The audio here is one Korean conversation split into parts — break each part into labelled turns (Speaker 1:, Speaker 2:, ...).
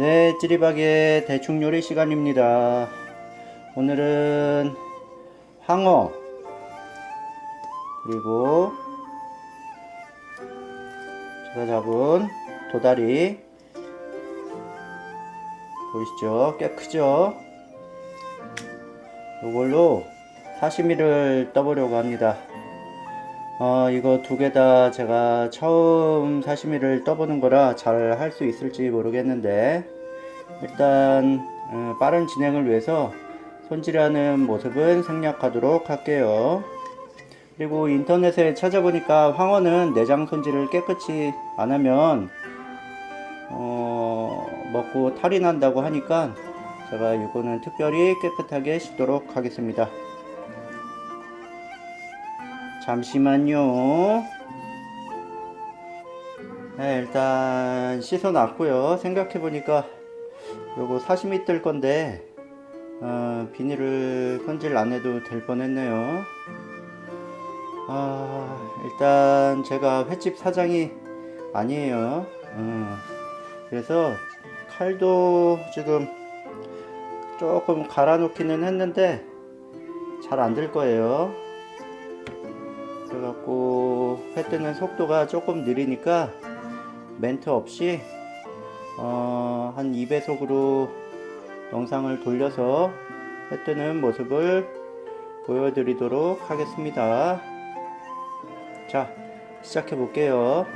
Speaker 1: 네, 찌리박의 대충 요리 시간입니다. 오늘은 황어 그리고 제가 잡은 도다리 보이시죠? 꽤 크죠? 이걸로 사시미를 떠보려고 합니다. 어, 이거 두 개 다 제가 처음 사시미를 떠보는 거라 잘 할 수 있을지 모르겠는데 일단 어, 빠른 진행을 위해서 손질하는 모습은 생략하도록 할게요. 그리고 인터넷에 찾아보니까 황어는 내장 손질을 깨끗이 안 하면 어, 먹고 탈이 난다고 하니까 제가 이거는 특별히 깨끗하게 씻도록 하겠습니다. 잠시만요. 네, 일단 씻어 놨고요. 생각해 보니까 요거 사시미 뜰 건데 어, 비닐을 손질 안 해도 될 뻔했네요. 아, 일단 제가 횟집 사장이 아니에요. 어, 그래서 칼도 지금 조금 갈아 놓기는 했는데 잘 안 될 거예요. 그래갖고 회 뜨는 속도가 조금 느리니까 멘트 없이 어, 한 2배속으로 영상을 돌려서 회 뜨는 모습을 보여드리도록 하겠습니다. 자, 시작해 볼게요.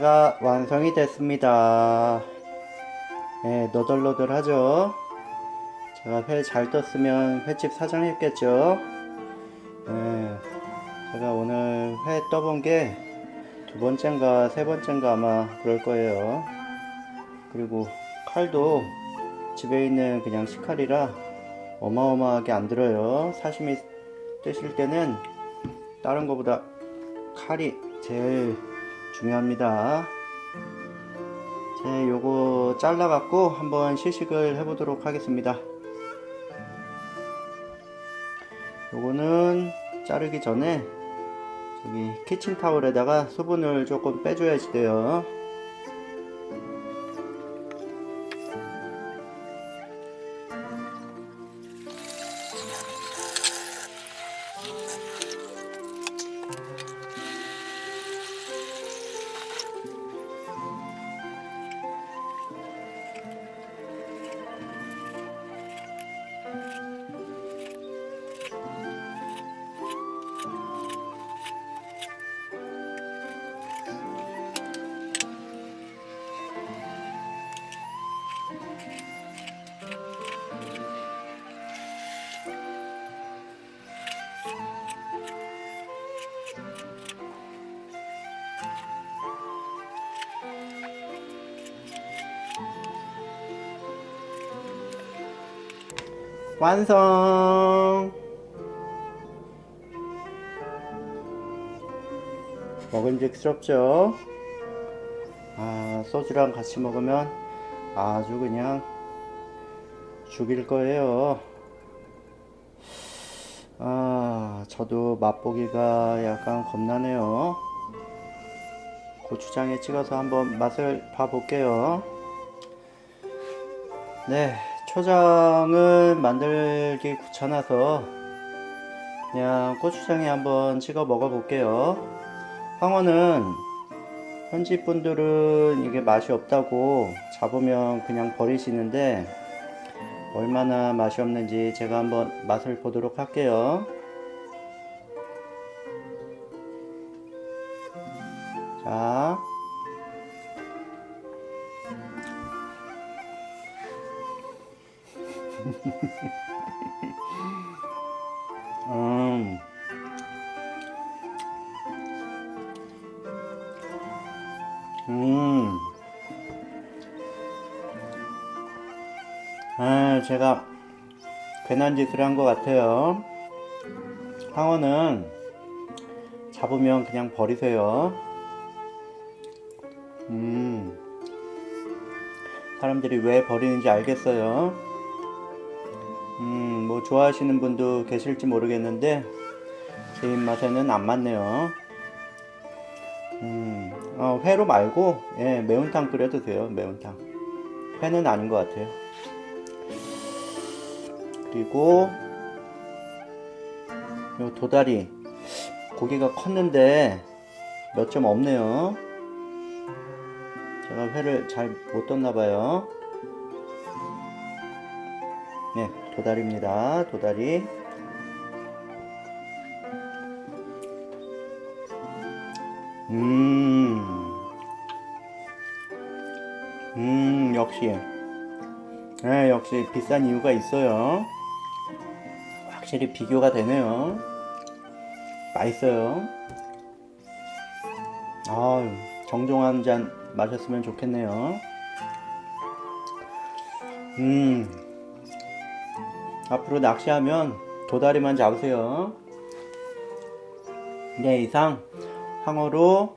Speaker 1: 회가 완성이 됐습니다. 네, 너덜너덜하죠? 제가 회 잘 떴으면 횟집 사장 했겠죠? 네, 제가 오늘 회 떠본 게 두 번째인가 세 번째인가 아마 그럴 거예요. 그리고 칼도 집에 있는 그냥 식칼이라 어마어마하게 안 들어요. 사시미 뜨실 때는 다른 거보다 칼이 제일 중요합니다. 제 요거 잘라 갖고 한번 시식을 해 보도록 하겠습니다. 요거는 자르기 전에 저기 키친타올에다가 수분을 조금 빼줘야지 돼요. 완성! 먹음직스럽죠? 아, 소주랑 같이 먹으면 아주 그냥 죽일 거예요. 아, 저도 맛보기가 약간 겁나네요. 고추장에 찍어서 한번 맛을 봐볼게요. 네, 초장을 만들기 귀찮아서 그냥 고추장에 한번 찍어 먹어 볼게요. 황어는 현지 분들은 이게 맛이 없다고 잡으면 그냥 버리시는데 얼마나 맛이 없는지 제가 한번 맛을 보도록 할게요. 음. 음. 아, 제가 괜한 짓을 한 것 같아요. 황어는 잡으면 그냥 버리세요. 음. 사람들이 왜 버리는지 알겠어요. 좋아하시는 분도 계실지 모르겠는데 제 입맛에는 안 맞네요. 음, 어, 회로 말고 예, 매운탕 끓여 드세요. 매운탕. 회는 아닌 것 같아요. 그리고 요 도다리 고기가 컸는데 몇 점 없네요. 제가 회를 잘 못 떴나 봐요. 도다리입니다. 도다리. 음, 음, 역시. 네, 역시 비싼 이유가 있어요. 확실히 비교가 되네요. 맛있어요. 아, 정종 한 잔 마셨으면 좋겠네요. 음, 앞으로 낚시하면 도다리만 잡으세요. 네, 이상 황어로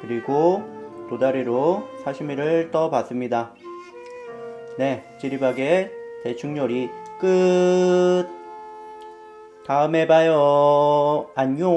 Speaker 1: 그리고 도다리로 사시미를 떠 봤습니다. 네, 찌리박의 대충 요리 끝! 다음에 봐요. 안녕.